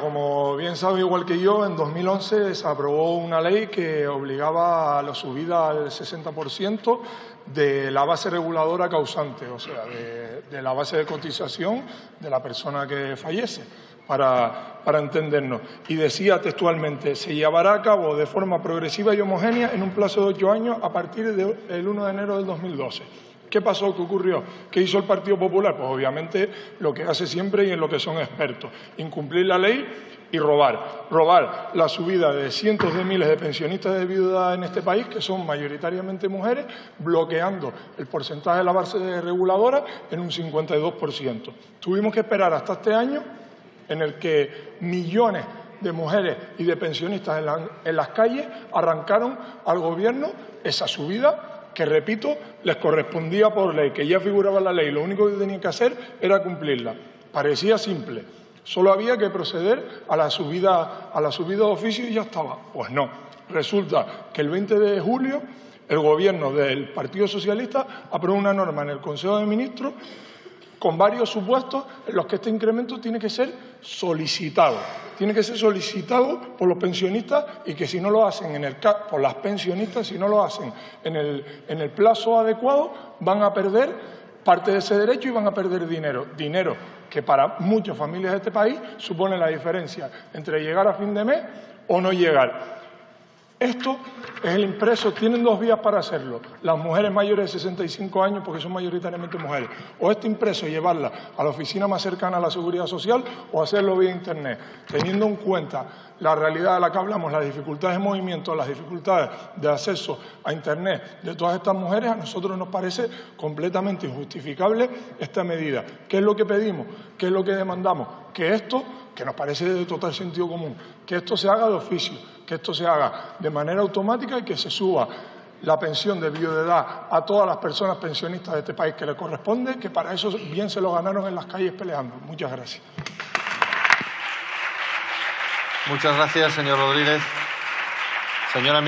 Como bien sabe, igual que yo, en 2011 se aprobó una ley que obligaba a la subida al 60% de la base reguladora causante, o sea, de, la base de cotización de la persona que fallece, para, para entendernos. Y decía textualmente, se llevará a cabo de forma progresiva y homogénea en un plazo de ocho años a partir del 1 de enero del 2012. ¿Qué pasó? ¿Qué ocurrió? ¿Qué hizo el Partido Popular? Pues obviamente lo que hace siempre y en lo que son expertos, incumplir la ley y robar. Robar la subida de cientos de miles de pensionistas de viuda en este país, que son mayoritariamente mujeres, bloqueando el porcentaje de la base reguladora en un 52%. Tuvimos que esperar hasta este año en el que millones de mujeres y de pensionistas en, en las calles arrancaron al Gobierno esa subida que, repito, les correspondía por ley, que ya figuraba la ley, lo único que tenían que hacer era cumplirla. Parecía simple, solo había que proceder a la subida, a la subida de oficio y ya estaba. Pues no, resulta que el 20 de julio el Gobierno del Partido Socialista aprobó una norma en el Consejo de Ministros con varios supuestos en los que este incremento tiene que ser solicitado. Tiene que ser solicitado por los pensionistas y que si no lo hacen en el por las pensionistas, si no lo hacen en el, en el plazo adecuado, van a perder parte de ese derecho y van a perder dinero. Dinero que para muchas familias de este país supone la diferencia entre llegar a fin de mes o no llegar. Esto es el impreso, tienen dos vías para hacerlo. Las mujeres mayores de 65 años, porque son mayoritariamente mujeres, o este impreso llevarla a la oficina más cercana a la seguridad social o hacerlo vía Internet, teniendo en cuenta la realidad de la que hablamos, las dificultades de movimiento, las dificultades de acceso a Internet de todas estas mujeres, a nosotros nos parece completamente injustificable esta medida. ¿Qué es lo que pedimos? ¿Qué es lo que demandamos? Que esto que nos parece de total sentido común, que esto se haga de oficio, que esto se haga de manera automática y que se suba la pensión de viudedad a todas las personas pensionistas de este país que le corresponde, que para eso bien se lo ganaron en las calles peleando. Muchas gracias. Muchas gracias, señor Rodríguez. Señora